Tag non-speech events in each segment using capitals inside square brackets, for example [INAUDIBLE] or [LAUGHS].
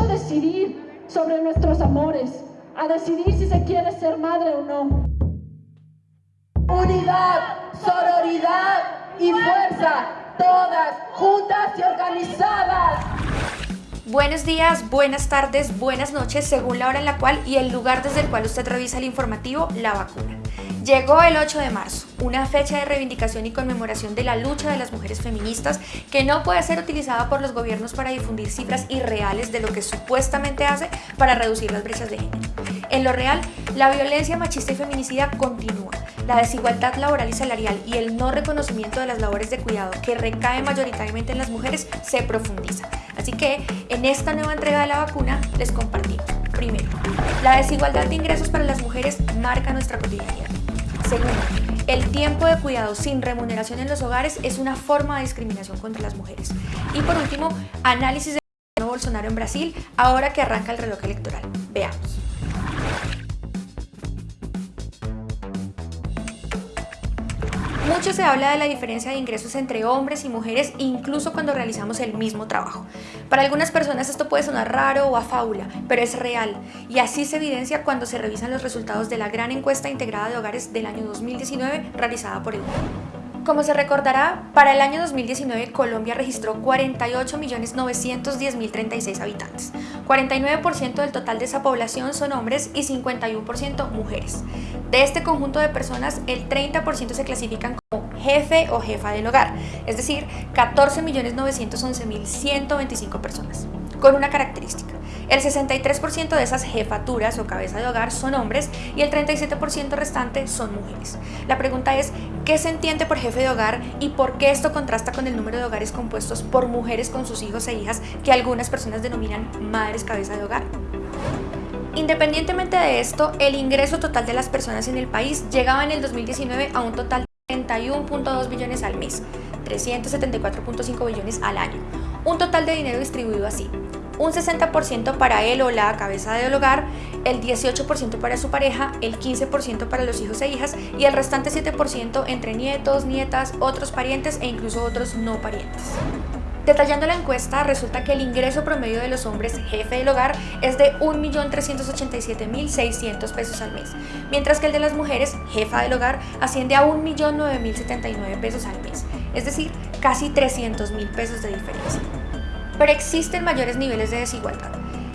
a decidir sobre nuestros amores, a decidir si se quiere ser madre o no. Unidad, sororidad y fuerza, todas juntas y organizadas. Buenos días, buenas tardes, buenas noches, según la hora en la cual y el lugar desde el cual usted revisa el informativo La Vacuna. Llegó el 8 de marzo, una fecha de reivindicación y conmemoración de la lucha de las mujeres feministas que no puede ser utilizada por los gobiernos para difundir cifras irreales de lo que supuestamente hace para reducir las brechas de género. En lo real, la violencia machista y feminicida continúa. La desigualdad laboral y salarial y el no reconocimiento de las labores de cuidado que recae mayoritariamente en las mujeres se profundiza. Así que en esta nueva entrega de la vacuna les compartimos. Primero, la desigualdad de ingresos para las mujeres marca nuestra cotidianidad. Segundo, el tiempo de cuidado sin remuneración en los hogares es una forma de discriminación contra las mujeres. Y por último, análisis de Bolsonaro en Brasil ahora que arranca el reloj electoral. Veamos. Mucho se habla de la diferencia de ingresos entre hombres y mujeres incluso cuando realizamos el mismo trabajo. Para algunas personas esto puede sonar raro o a fábula, pero es real y así se evidencia cuando se revisan los resultados de la gran encuesta integrada de hogares del año 2019 realizada por el como se recordará, para el año 2019 Colombia registró 48.910.036 habitantes. 49% del total de esa población son hombres y 51% mujeres. De este conjunto de personas, el 30% se clasifican como jefe o jefa del hogar, es decir, 14.911.125 personas, con una característica. El 63% de esas jefaturas o cabeza de hogar son hombres y el 37% restante son mujeres. La pregunta es, ¿qué se entiende por jefe de hogar y por qué esto contrasta con el número de hogares compuestos por mujeres con sus hijos e hijas que algunas personas denominan madres cabeza de hogar? Independientemente de esto, el ingreso total de las personas en el país llegaba en el 2019 a un total de 31.2 billones al mes, 374.5 billones al año, un total de dinero distribuido así un 60% para él o la cabeza del hogar, el 18% para su pareja, el 15% para los hijos e hijas y el restante 7% entre nietos, nietas, otros parientes e incluso otros no parientes. Detallando la encuesta, resulta que el ingreso promedio de los hombres jefe del hogar es de 1.387.600 pesos al mes, mientras que el de las mujeres jefa del hogar asciende a 1.009.079 pesos al mes, es decir, casi 300.000 pesos de diferencia pero existen mayores niveles de desigualdad.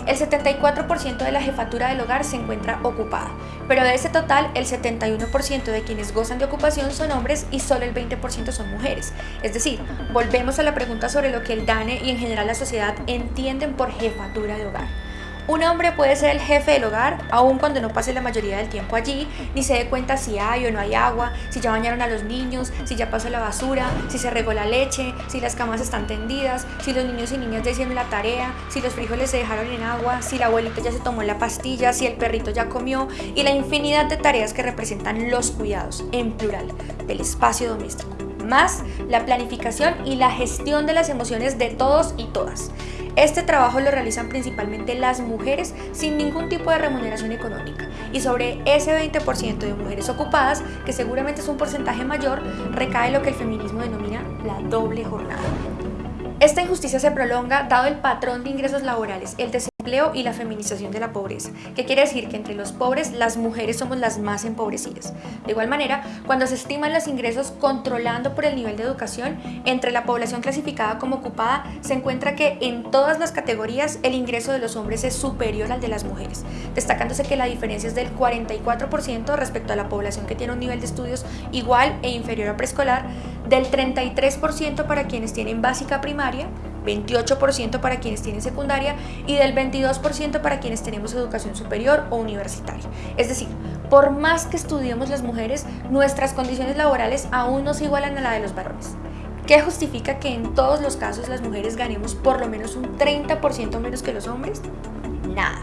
El 74% de la jefatura del hogar se encuentra ocupada, pero de ese total el 71% de quienes gozan de ocupación son hombres y solo el 20% son mujeres. Es decir, volvemos a la pregunta sobre lo que el DANE y en general la sociedad entienden por jefatura de hogar. Un hombre puede ser el jefe del hogar, aun cuando no pase la mayoría del tiempo allí, ni se dé cuenta si hay o no hay agua, si ya bañaron a los niños, si ya pasó la basura, si se regó la leche, si las camas están tendidas, si los niños y niñas ya la tarea, si los frijoles se dejaron en agua, si la abuelita ya se tomó la pastilla, si el perrito ya comió y la infinidad de tareas que representan los cuidados, en plural, del espacio doméstico más la planificación y la gestión de las emociones de todos y todas. Este trabajo lo realizan principalmente las mujeres sin ningún tipo de remuneración económica y sobre ese 20% de mujeres ocupadas, que seguramente es un porcentaje mayor, recae lo que el feminismo denomina la doble jornada. Esta injusticia se prolonga dado el patrón de ingresos laborales, el y la feminización de la pobreza, que quiere decir que entre los pobres las mujeres somos las más empobrecidas. De igual manera, cuando se estiman los ingresos controlando por el nivel de educación, entre la población clasificada como ocupada se encuentra que en todas las categorías el ingreso de los hombres es superior al de las mujeres, destacándose que la diferencia es del 44% respecto a la población que tiene un nivel de estudios igual e inferior a preescolar, del 33% para quienes tienen básica primaria, 28% para quienes tienen secundaria y del 22% para quienes tenemos educación superior o universitaria. Es decir, por más que estudiemos las mujeres, nuestras condiciones laborales aún no se igualan a la de los varones. ¿Qué justifica que en todos los casos las mujeres ganemos por lo menos un 30% menos que los hombres? Nada.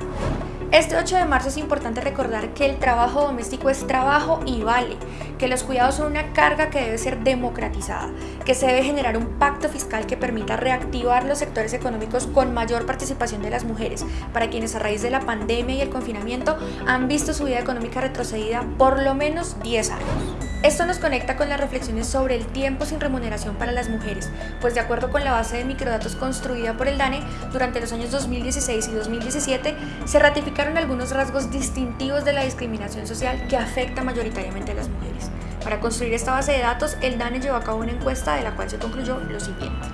Este 8 de marzo es importante recordar que el trabajo doméstico es trabajo y vale, que los cuidados son una carga que debe ser democratizada, que se debe generar un pacto fiscal que permita reactivar los sectores económicos con mayor participación de las mujeres, para quienes a raíz de la pandemia y el confinamiento han visto su vida económica retrocedida por lo menos 10 años. Esto nos conecta con las reflexiones sobre el tiempo sin remuneración para las mujeres, pues de acuerdo con la base de microdatos construida por el DANE, durante los años 2016 y 2017 se ratificaron algunos rasgos distintivos de la discriminación social que afecta mayoritariamente a las mujeres. Para construir esta base de datos, el DANE llevó a cabo una encuesta de la cual se concluyó lo siguiente.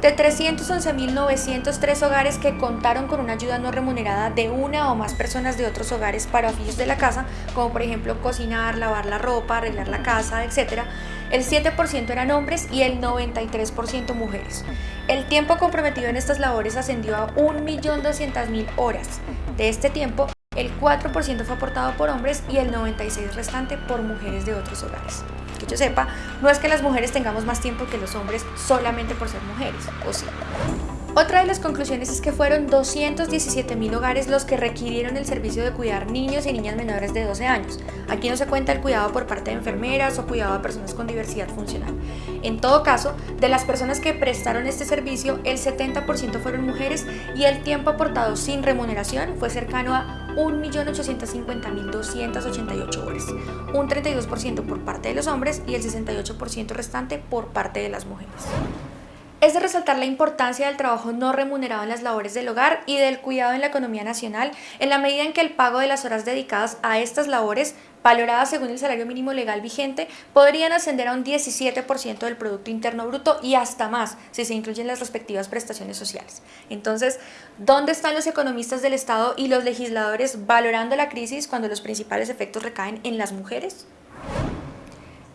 De 311.903 hogares que contaron con una ayuda no remunerada de una o más personas de otros hogares para oficios de la casa, como por ejemplo cocinar, lavar la ropa, arreglar la casa, etc., el 7% eran hombres y el 93% mujeres. El tiempo comprometido en estas labores ascendió a 1.200.000 horas. De este tiempo, el 4% fue aportado por hombres y el 96% restante por mujeres de otros hogares que yo sepa, no es que las mujeres tengamos más tiempo que los hombres solamente por ser mujeres, ¿o sí? Otra de las conclusiones es que fueron 217 mil hogares los que requirieron el servicio de cuidar niños y niñas menores de 12 años. Aquí no se cuenta el cuidado por parte de enfermeras o cuidado de personas con diversidad funcional. En todo caso, de las personas que prestaron este servicio, el 70% fueron mujeres y el tiempo aportado sin remuneración fue cercano a 1.850.288 horas, un 32% por parte de los hombres y el 68% restante por parte de las mujeres. Es de resaltar la importancia del trabajo no remunerado en las labores del hogar y del cuidado en la economía nacional en la medida en que el pago de las horas dedicadas a estas labores, valoradas según el salario mínimo legal vigente, podrían ascender a un 17% del Producto Interno Bruto y hasta más si se incluyen las respectivas prestaciones sociales. Entonces, ¿dónde están los economistas del Estado y los legisladores valorando la crisis cuando los principales efectos recaen en las mujeres?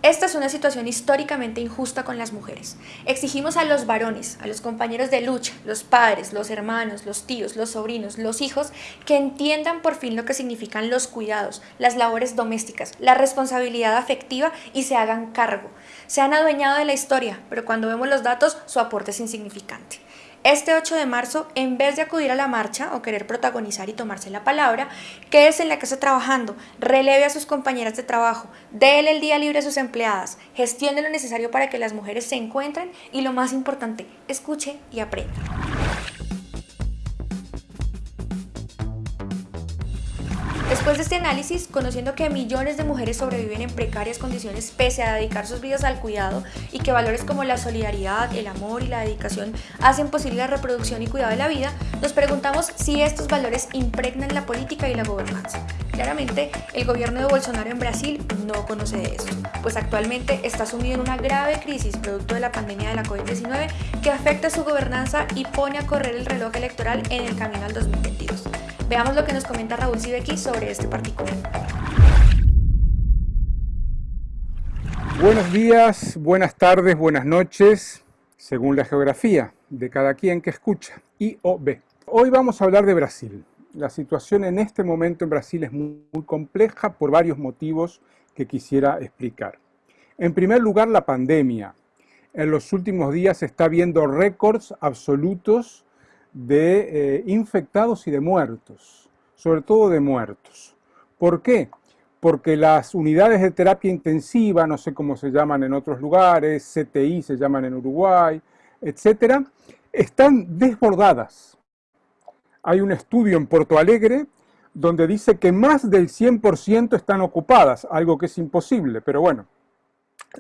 Esta es una situación históricamente injusta con las mujeres. Exigimos a los varones, a los compañeros de lucha, los padres, los hermanos, los tíos, los sobrinos, los hijos, que entiendan por fin lo que significan los cuidados, las labores domésticas, la responsabilidad afectiva y se hagan cargo. Se han adueñado de la historia, pero cuando vemos los datos, su aporte es insignificante. Este 8 de marzo, en vez de acudir a la marcha o querer protagonizar y tomarse la palabra, quédese en la casa trabajando, releve a sus compañeras de trabajo, déle el día libre a sus empleadas, gestione lo necesario para que las mujeres se encuentren y lo más importante, escuche y aprenda. Después de este análisis, conociendo que millones de mujeres sobreviven en precarias condiciones pese a dedicar sus vidas al cuidado y que valores como la solidaridad, el amor y la dedicación hacen posible la reproducción y cuidado de la vida, nos preguntamos si estos valores impregnan la política y la gobernanza. Claramente, el gobierno de Bolsonaro en Brasil no conoce de esto, pues actualmente está sumido en una grave crisis producto de la pandemia de la COVID-19 que afecta su gobernanza y pone a correr el reloj electoral en el camino al 2022. Veamos lo que nos comenta Raúl Sibeki sobre este particular. Buenos días, buenas tardes, buenas noches, según la geografía de cada quien que escucha, I o B. Hoy vamos a hablar de Brasil. La situación en este momento en Brasil es muy, muy compleja por varios motivos que quisiera explicar. En primer lugar, la pandemia. En los últimos días se está viendo récords absolutos de eh, infectados y de muertos, sobre todo de muertos. ¿Por qué? Porque las unidades de terapia intensiva, no sé cómo se llaman en otros lugares, CTI se llaman en Uruguay, etcétera, están desbordadas. Hay un estudio en Porto Alegre donde dice que más del 100% están ocupadas, algo que es imposible, pero bueno,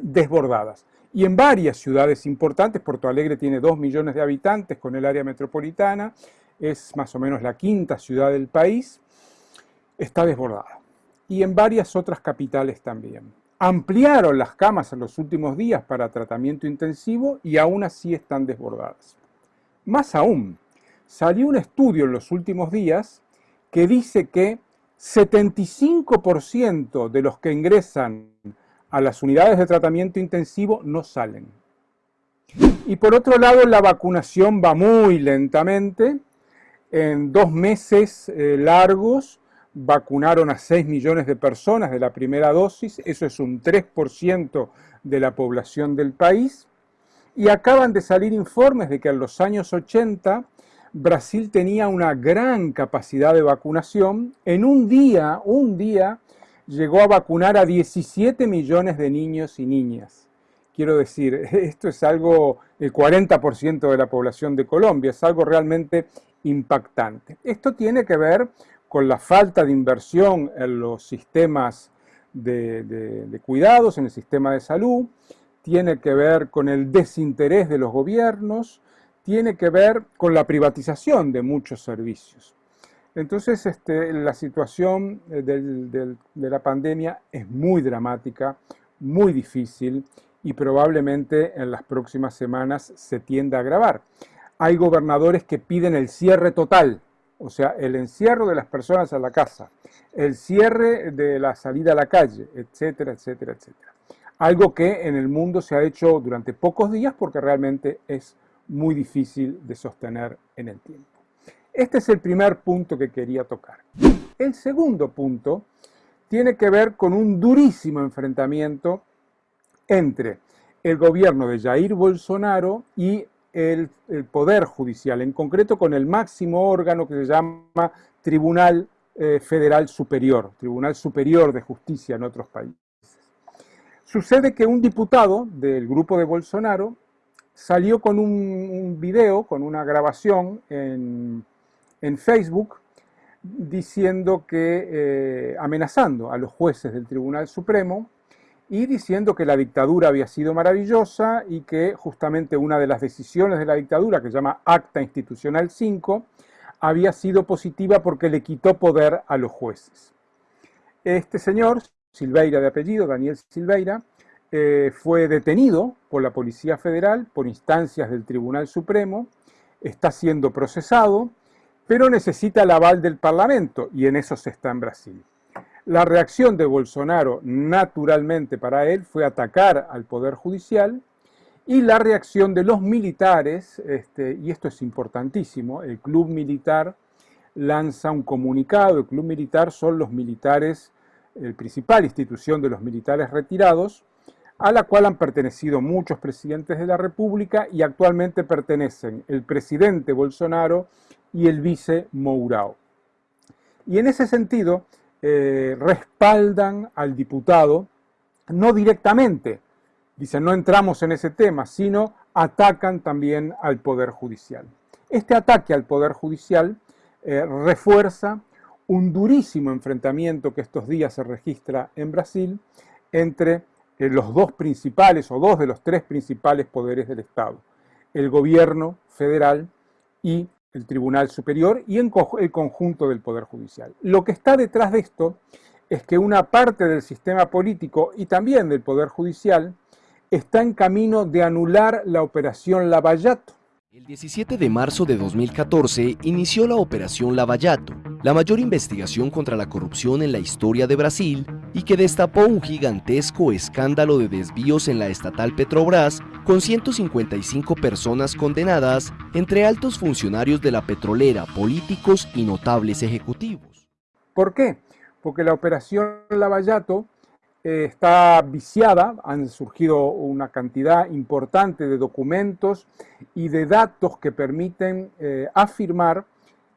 desbordadas y en varias ciudades importantes. Porto Alegre tiene 2 millones de habitantes con el área metropolitana, es más o menos la quinta ciudad del país, está desbordada. Y en varias otras capitales también. Ampliaron las camas en los últimos días para tratamiento intensivo y aún así están desbordadas. Más aún, salió un estudio en los últimos días que dice que 75% de los que ingresan a las unidades de tratamiento intensivo no salen. Y por otro lado, la vacunación va muy lentamente. En dos meses eh, largos vacunaron a 6 millones de personas de la primera dosis, eso es un 3% de la población del país. Y acaban de salir informes de que en los años 80 Brasil tenía una gran capacidad de vacunación. En un día, un día, llegó a vacunar a 17 millones de niños y niñas. Quiero decir, [LAUGHS] esto es algo, el 40% de la población de Colombia, es algo realmente impactante. Esto tiene que ver con la falta de inversión en los sistemas de, cuidados en el sistema de salud, tiene que ver con el desinterés de los gobiernos, tiene que ver con la privatización de muchos servicios. Entonces, este, la situación eh, de la pandemia es muy dramática, muy difícil y probablemente en las próximas semanas se tienda a agravar. Hay gobernadores que piden el cierre total, o sea, el encierro de las personas a la casa, el cierre de la salida a la calle, etcétera, etcétera, etcétera. Algo que en el mundo se ha hecho durante pocos días porque realmente es muy difícil de sostener en el tiempo. Este es el primer punto que quería tocar. El segundo punto tiene que ver con un durísimo enfrentamiento entre el gobierno de Jair Bolsonaro y el, Poder Judicial, en concreto con el máximo órgano que se llama Tribunal eh, Federal Superior, Tribunal Superior de Justicia en otros países. Sucede que un diputado del grupo de Bolsonaro salió con un video, con una grabación en en Facebook diciendo que, eh, amenazando a los jueces del Tribunal Supremo y diciendo que la dictadura había sido maravillosa y que justamente una de las decisiones de la dictadura, que se llama Acta Institucional 5, había sido positiva porque le quitó poder a los jueces. Este señor, Silveira de apellido, Daniel Silveira, eh, fue detenido por la Policía Federal por instancias del Tribunal Supremo, está siendo procesado, pero necesita el aval del Parlamento y en eso se está en Brasil. La reacción de Bolsonaro, naturalmente para él, fue atacar al Poder Judicial y la reacción de los militares, este, y esto es importantísimo, el Club Militar lanza un comunicado, el Club Militar son los militares, el principal institución de los militares retirados, a la cual han pertenecido muchos presidentes de la República y actualmente pertenecen el presidente Bolsonaro y el vice Mourao. Y en ese sentido, eh, respaldan al diputado, no directamente, dicen no entramos en ese tema, sino atacan también al Poder Judicial. Este ataque al Poder Judicial eh, refuerza un durísimo enfrentamiento que estos días se registra en Brasil entre eh, los dos principales o dos de los tres principales poderes del Estado, el gobierno federal y el Tribunal Superior y el conjunto del Poder Judicial. Lo que está detrás de esto es que una parte del sistema político y también del Poder Judicial está en camino de anular la operación Lavallato, el 17 de marzo de 2014 inició la Operación Lavallato, la mayor investigación contra la corrupción en la historia de Brasil y que destapó un gigantesco escándalo de desvíos en la estatal Petrobras con 155 personas condenadas, entre altos funcionarios de la petrolera, políticos y notables ejecutivos. ¿Por qué? Porque la Operación Lavallato eh, está viciada, han surgido una cantidad importante de documentos y de datos que permiten eh, afirmar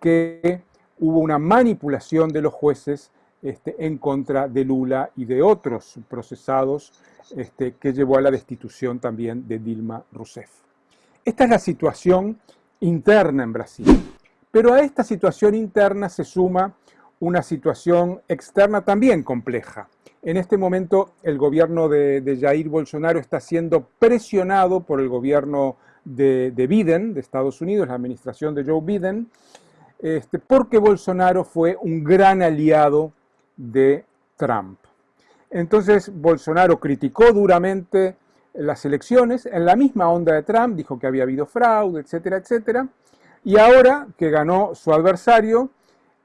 que hubo una manipulación de los jueces este, en contra de Lula y de otros procesados este, que llevó a la destitución también de Dilma Rousseff. Esta es la situación interna en Brasil. Pero a esta situación interna se suma una situación externa también compleja. En este momento el gobierno de, Jair Bolsonaro está siendo presionado por el gobierno de, Biden, de Estados Unidos, la administración de Joe Biden, este, porque Bolsonaro fue un gran aliado de Trump. Entonces Bolsonaro criticó duramente las elecciones en la misma onda de Trump, dijo que había habido fraude, etcétera, etcétera, y ahora que ganó su adversario,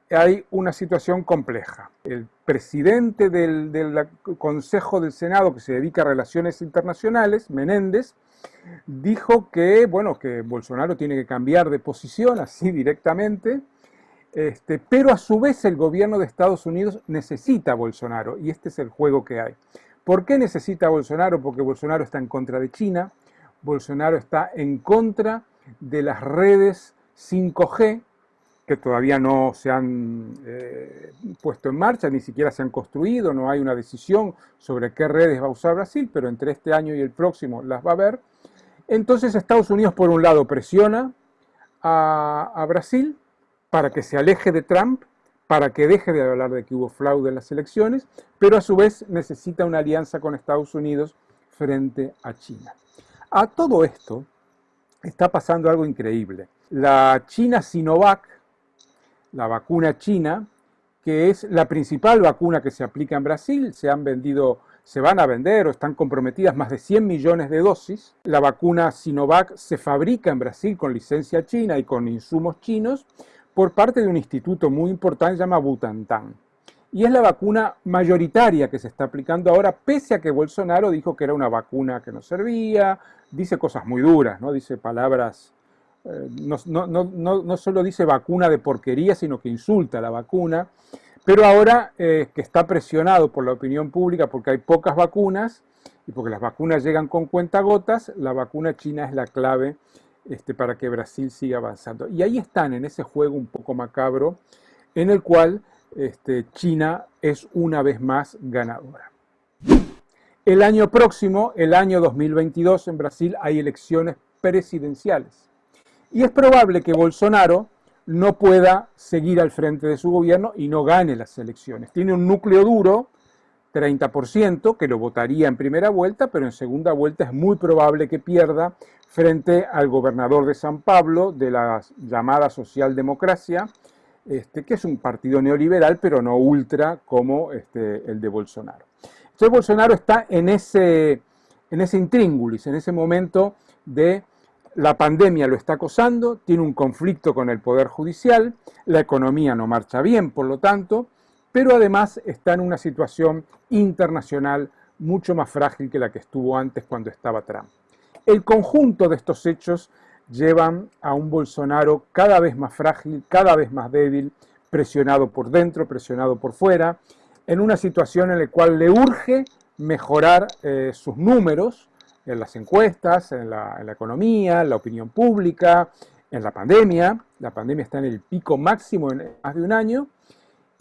hay una situación compleja. El presidente del, Consejo del Senado que se dedica a relaciones internacionales, Menéndez, dijo que, bueno, que Bolsonaro tiene que cambiar de posición así directamente, este, pero a su vez el gobierno de Estados Unidos necesita a Bolsonaro y este es el juego que hay. ¿Por qué necesita a Bolsonaro? Porque Bolsonaro está en contra de China, Bolsonaro está en contra de las redes 5G, que todavía no se han eh, puesto en marcha, ni siquiera se han construido, no hay una decisión sobre qué redes va a usar Brasil, pero entre este año y el próximo las va a ver. Entonces Estados Unidos por un lado presiona a Brasil para que se aleje de Trump, para que deje de hablar de que hubo fraude en las elecciones, pero a su vez necesita una alianza con Estados Unidos frente a China. A todo esto está pasando algo increíble. La China Sinovac, la vacuna china, que es la principal vacuna que se aplica en Brasil, se han vendido se van a vender o están comprometidas más de 100 millones de dosis. La vacuna Sinovac se fabrica en Brasil con licencia china y con insumos chinos por parte de un instituto muy importante llamado Butantan. Y es la vacuna mayoritaria que se está aplicando ahora, pese a que Bolsonaro dijo que era una vacuna que no servía, dice cosas muy duras, ¿no? dice palabras, eh, no, no, solo dice vacuna de porquería, sino que insulta a la vacuna. Pero ahora eh, que está presionado por la opinión pública porque hay pocas vacunas y porque las vacunas llegan con cuentagotas, la vacuna china es la clave este, para que Brasil siga avanzando. Y ahí están en ese juego un poco macabro en el cual este, China es una vez más ganadora. El año próximo, el año 2022, en Brasil hay elecciones presidenciales. Y es probable que Bolsonaro no pueda seguir al frente de su gobierno y no gane las elecciones. Tiene un núcleo duro, 30%, que lo votaría en primera vuelta, pero en segunda vuelta es muy probable que pierda frente al gobernador de San Pablo, de la llamada socialdemocracia, este, que es un partido neoliberal, pero no ultra como este, el de Bolsonaro. Entonces Bolsonaro está en ese, en ese intríngulis, en ese momento de la pandemia lo está acosando, tiene un conflicto con el Poder Judicial, la economía no marcha bien, por lo tanto, pero además está en una situación internacional mucho más frágil que la que estuvo antes cuando estaba Trump. El conjunto de estos hechos llevan a un Bolsonaro cada vez más frágil, cada vez más débil, presionado por dentro, presionado por fuera, en una situación en la cual le urge mejorar eh, sus números, en las encuestas, en la, economía, en la opinión pública, en la pandemia. La pandemia está en el pico máximo en más de un año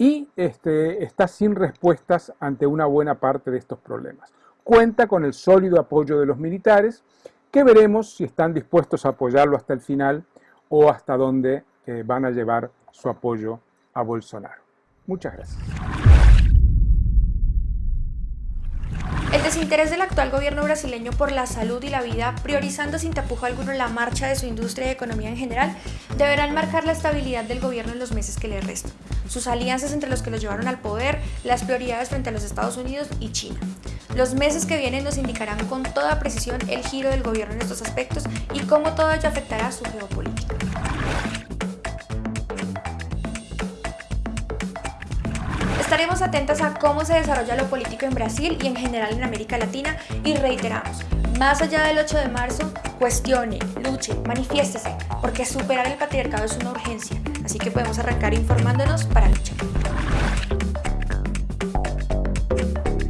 y este, está sin respuestas ante una buena parte de estos problemas. Cuenta con el sólido apoyo de los militares, que veremos si están dispuestos a apoyarlo hasta el final o hasta dónde eh, van a llevar su apoyo a Bolsonaro. Muchas gracias. El desinterés del actual gobierno brasileño por la salud y la vida, priorizando sin tapujo alguno la marcha de su industria y economía en general, deberán marcar la estabilidad del gobierno en los meses que le restan, sus alianzas entre los que los llevaron al poder, las prioridades frente a los Estados Unidos y China. Los meses que vienen nos indicarán con toda precisión el giro del gobierno en estos aspectos y cómo todo ello afectará a su geopolítica. Estaremos atentas a cómo se desarrolla lo político en Brasil y en general en América Latina y reiteramos, más allá del 8 de marzo, cuestione, luche, manifiéstese, porque superar el patriarcado es una urgencia, así que podemos arrancar informándonos para luchar.